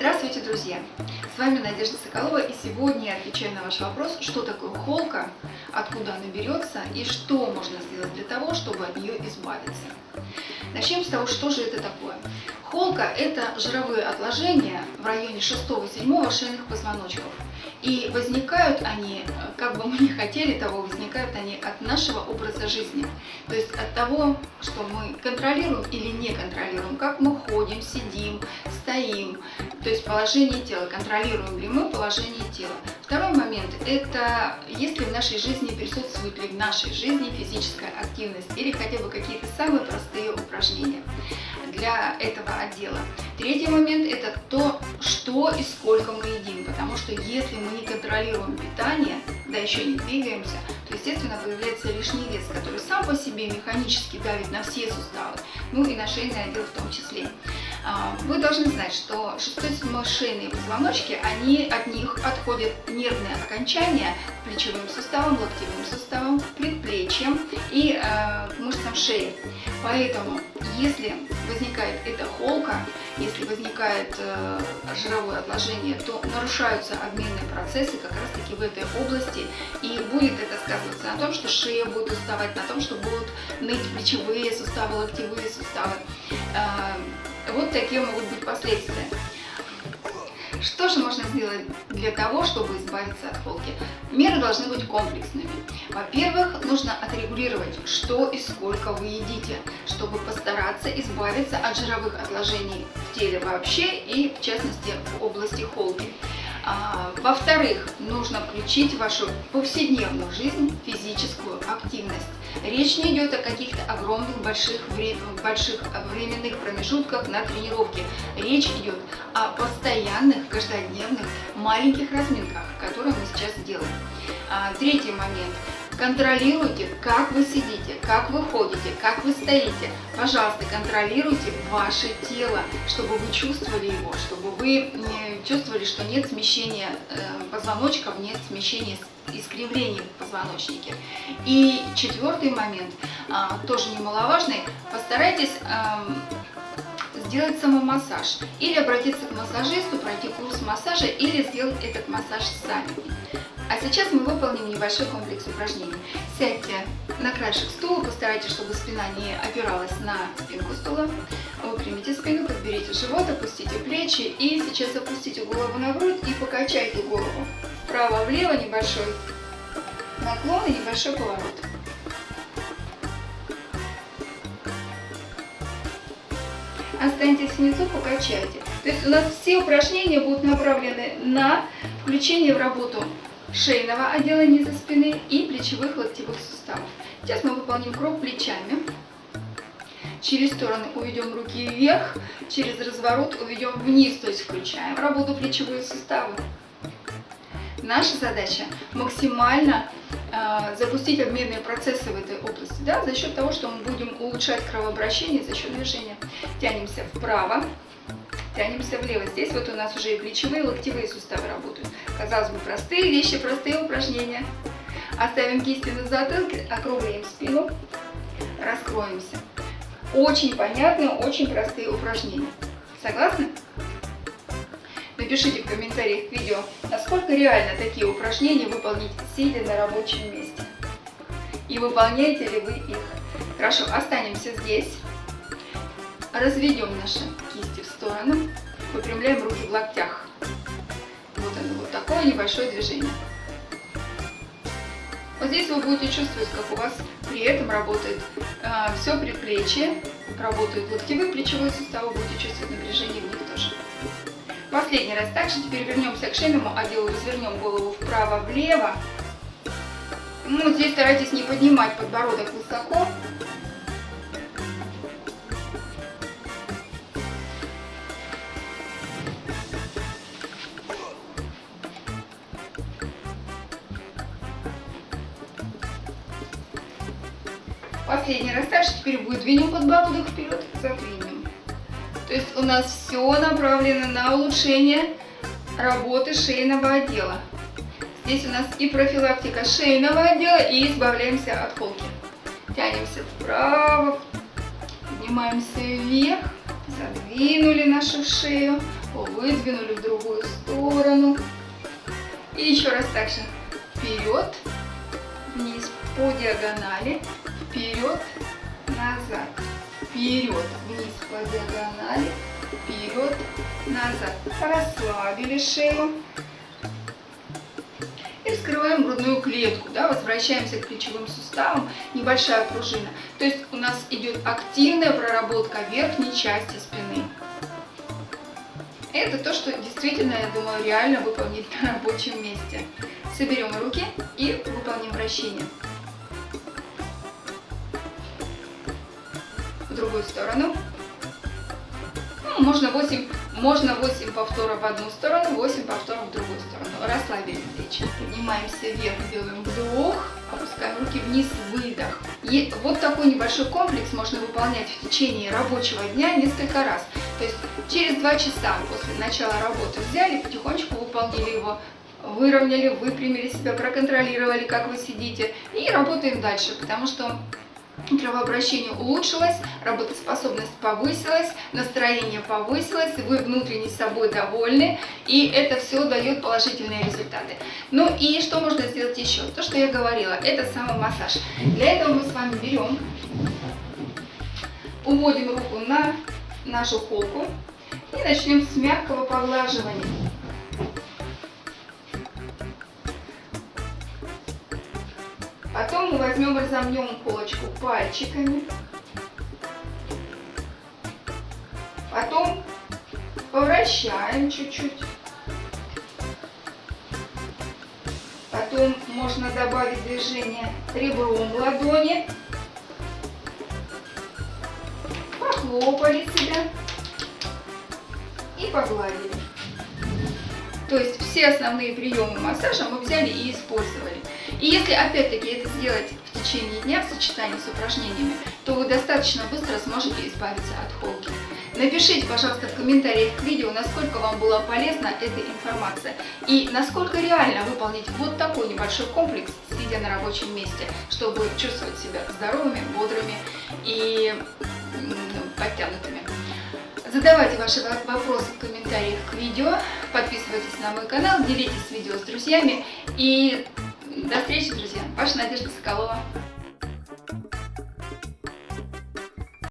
Здравствуйте, друзья! С вами Надежда Соколова, и сегодня я отвечаю на ваш вопрос, что такое холка, откуда она берется и что можно сделать для того, чтобы от нее избавиться. Начнем с того, что же это такое. Холка – это жировые отложения в районе 6-7 шейных позвоночков. И возникают они, как бы мы ни хотели того, возникают они от нашего образа жизни. То есть от того, что мы контролируем или не контролируем, как мы ходим, сидим, стоим. То есть положение тела, контролируем ли мы положение тела. Второй момент – это если в нашей жизни присутствует ли в нашей жизни физическая активность или хотя бы какие-то самые простые упражнения для этого отдела. Третий момент – это то, что и сколько мы едим, потому что если мы не контролируем питание, да еще не двигаемся, естественно, появляется лишний вес, который сам по себе механически давит на все суставы, ну и на шейный отдел в том числе. А, вы должны знать, что 6-7 шейные позвоночки, они, от них отходят нервные окончания к плечевым суставам, локтевым суставам, предплечьям и э, мышцам шеи. Поэтому, если возникает эта холка, если возникает э, жировое отложение, то нарушаются обменные процессы как раз таки в этой области. И будет это сказываться на том, что шея будет уставать, на том, что будут ныть плечевые суставы, локтевые суставы. Э, вот такие могут быть последствия. Что же можно сделать для того, чтобы избавиться от холки? Меры должны быть комплексными. Во-первых, нужно отрегулировать, что и сколько вы едите, чтобы постараться избавиться от жировых отложений в теле вообще и, в частности, в области холки. А, Во-вторых, нужно включить в вашу повседневную жизнь физическую активность. Речь не идет о каких-то огромных больших, больших временных промежутках на тренировке. Речь идет о постоянных, каждодневных, маленьких разминках, которые мы сейчас делаем. А, третий момент. Контролируйте, как вы сидите, как вы ходите, как вы стоите. Пожалуйста, контролируйте ваше тело, чтобы вы чувствовали его, чтобы вы чувствовали, что нет смещения э, позвоночков, нет смещения искривлений в позвоночнике. И четвертый момент, а, тоже немаловажный, постарайтесь сделать самомассаж или обратиться к массажисту, пройти курс массажа или сделать этот массаж сами. А сейчас мы выполним небольшой комплекс упражнений. Сядьте на краешек стула, постарайтесь, чтобы спина не опиралась на спинку стула. Выпрямите спину, подберите живот, опустите плечи и сейчас опустите голову на грудь и покачайте голову. Вправо-влево небольшой наклон и небольшой поворот. Останьтесь внизу, покачайте. То есть у нас все упражнения будут направлены на включение в работу шейного отдела низа спины и плечевых локтевых суставов. Сейчас мы выполним круг плечами. Через стороны уведем руки вверх, через разворот уведем вниз, то есть включаем работу плечевые суставы. Наша задача максимально э, запустить обменные процессы в этой области, да, за счет того, что мы будем улучшать кровообращение за счет движения. Тянемся вправо, тянемся влево. Здесь вот у нас уже и плечевые, и локтевые суставы работают. Казалось бы, простые вещи, простые упражнения. Оставим кисти на затылке, округлим спину, раскроемся. Очень понятные, очень простые упражнения. Согласны? Напишите в комментариях к видео, насколько реально такие упражнения выполнить сидя на рабочем месте. И выполняете ли вы их. Хорошо, останемся здесь. Разведем наши кисти в сторону. Выпрямляем руки в локтях. Вот оно, вот такое небольшое движение. Вот здесь вы будете чувствовать, как у вас при этом работает э, все предплечье, работают локтевые плечевые суставы, будете чувствовать напряжение в них тоже. Последний раз. Также теперь вернемся к шейному отделу, развернем голову вправо-влево. Ну, здесь старайтесь не поднимать подбородок высоко, Последний раз также теперь будет двинем подбородок вперед, задвинем. То есть у нас все направлено на улучшение работы шейного отдела. Здесь у нас и профилактика шейного отдела, и избавляемся от холки. Тянемся вправо, поднимаемся вверх, задвинули нашу шею, выдвинули в другую сторону. И еще раз так же. Вперед, вниз по диагонали, вперед, назад, вперед, вниз по диагонали, вперед, назад. Расслабили шею. И вскрываем грудную клетку, да, возвращаемся к плечевым суставам, небольшая пружина. То есть у нас идет активная проработка верхней части спины. Это то, что действительно, я думаю, реально выполнить на рабочем месте. Соберем руки и выполним вращение. В другую сторону. Ну, можно 8, можно 8 повторов в одну сторону, 8 повторов в другую сторону. Расслабили плечи. Поднимаемся вверх, делаем вдох, опускаем руки вниз, выдох. И вот такой небольшой комплекс можно выполнять в течение рабочего дня несколько раз. То есть через 2 часа после начала работы взяли, потихонечку выполнили его выровняли, выпрямили себя, проконтролировали, как вы сидите, и работаем дальше, потому что кровообращение улучшилось, работоспособность повысилась, настроение повысилось, вы внутренне собой довольны, и это все дает положительные результаты. Ну и что можно сделать еще? То, что я говорила, это самый массаж. Для этого мы с вами берем, уводим руку на нашу холку и начнем с мягкого поглаживания. Потом мы возьмем, разомнем полочку пальчиками. Потом повращаем чуть-чуть. Потом можно добавить движение ребром ладони. Похлопали себя и погладили. То есть все основные приемы массажа мы взяли и использовали. И если опять-таки это сделать течение дня в сочетании с упражнениями, то вы достаточно быстро сможете избавиться от холки. Напишите, пожалуйста, в комментариях к видео, насколько вам была полезна эта информация и насколько реально выполнить вот такой небольшой комплекс, сидя на рабочем месте, чтобы чувствовать себя здоровыми, бодрыми и подтянутыми. Задавайте ваши вопросы в комментариях к видео, подписывайтесь на мой канал, делитесь видео с друзьями и до встречи, друзья. Ваша Надежда Соколова.